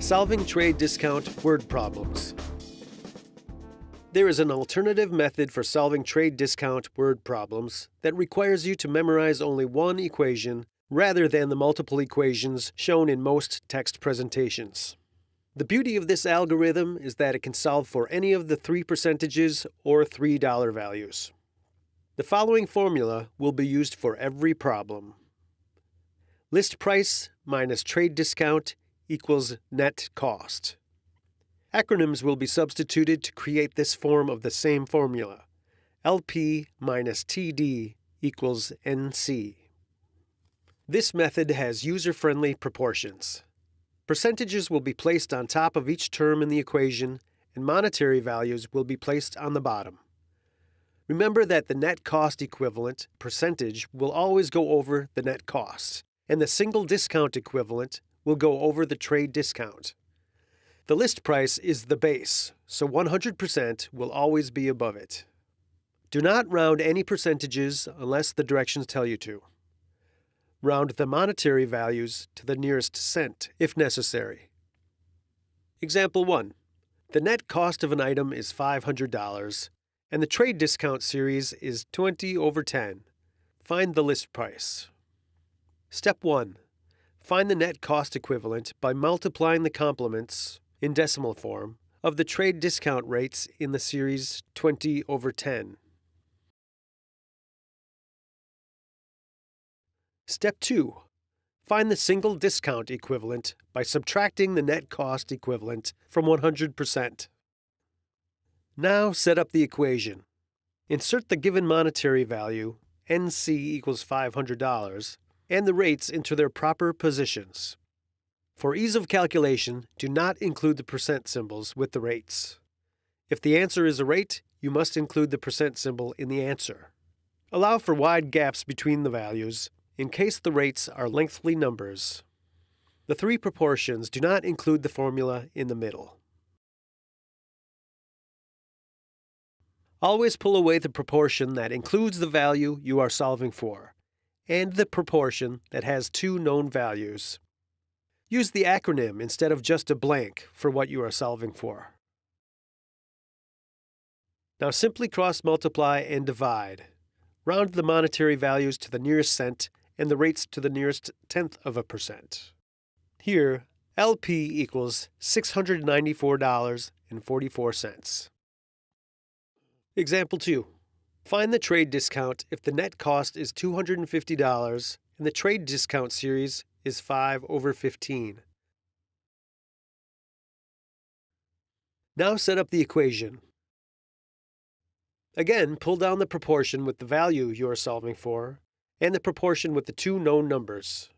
Solving trade discount word problems. There is an alternative method for solving trade discount word problems that requires you to memorize only one equation rather than the multiple equations shown in most text presentations. The beauty of this algorithm is that it can solve for any of the three percentages or $3 values. The following formula will be used for every problem. List price minus trade discount equals net cost. Acronyms will be substituted to create this form of the same formula. LP minus TD equals NC. This method has user-friendly proportions. Percentages will be placed on top of each term in the equation, and monetary values will be placed on the bottom. Remember that the net cost equivalent, percentage, will always go over the net cost, and the single discount equivalent will go over the trade discount. The list price is the base, so 100% will always be above it. Do not round any percentages unless the directions tell you to. Round the monetary values to the nearest cent if necessary. Example 1. The net cost of an item is $500 and the trade discount series is 20 over 10. Find the list price. Step 1. Find the net cost equivalent by multiplying the complements, in decimal form, of the trade discount rates in the series 20 over 10. Step 2. Find the single discount equivalent by subtracting the net cost equivalent from 100%. Now set up the equation. Insert the given monetary value, NC equals $500, and the rates into their proper positions. For ease of calculation, do not include the percent symbols with the rates. If the answer is a rate, you must include the percent symbol in the answer. Allow for wide gaps between the values in case the rates are lengthy numbers. The three proportions do not include the formula in the middle. Always pull away the proportion that includes the value you are solving for and the proportion that has two known values. Use the acronym instead of just a blank for what you are solving for. Now simply cross multiply and divide. Round the monetary values to the nearest cent and the rates to the nearest tenth of a percent. Here, LP equals $694.44. Example 2. Find the trade discount if the net cost is $250 and the trade discount series is 5 over 15. Now set up the equation. Again, pull down the proportion with the value you are solving for and the proportion with the two known numbers.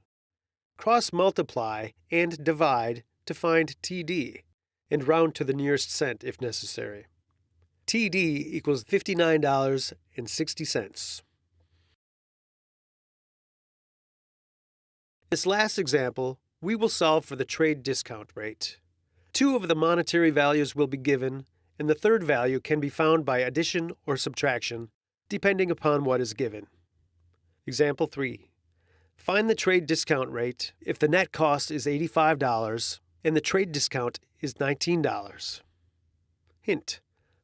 Cross multiply and divide to find TD and round to the nearest cent if necessary. TD equals $59.60. This last example, we will solve for the trade discount rate. Two of the monetary values will be given, and the third value can be found by addition or subtraction, depending upon what is given. Example 3. Find the trade discount rate if the net cost is $85 and the trade discount is $19. Hint.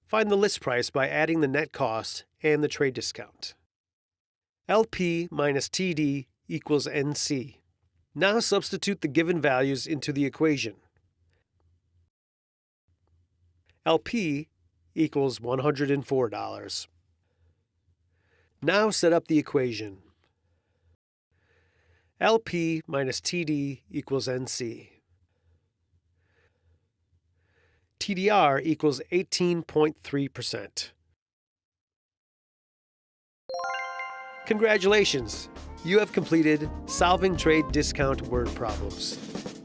Find the list price by adding the net cost and the trade discount. LP minus TD equals NC. Now substitute the given values into the equation. LP equals $104. Now set up the equation. LP minus TD equals NC. TDR equals 18.3%. Congratulations! You have completed Solving Trade Discount Word Problems.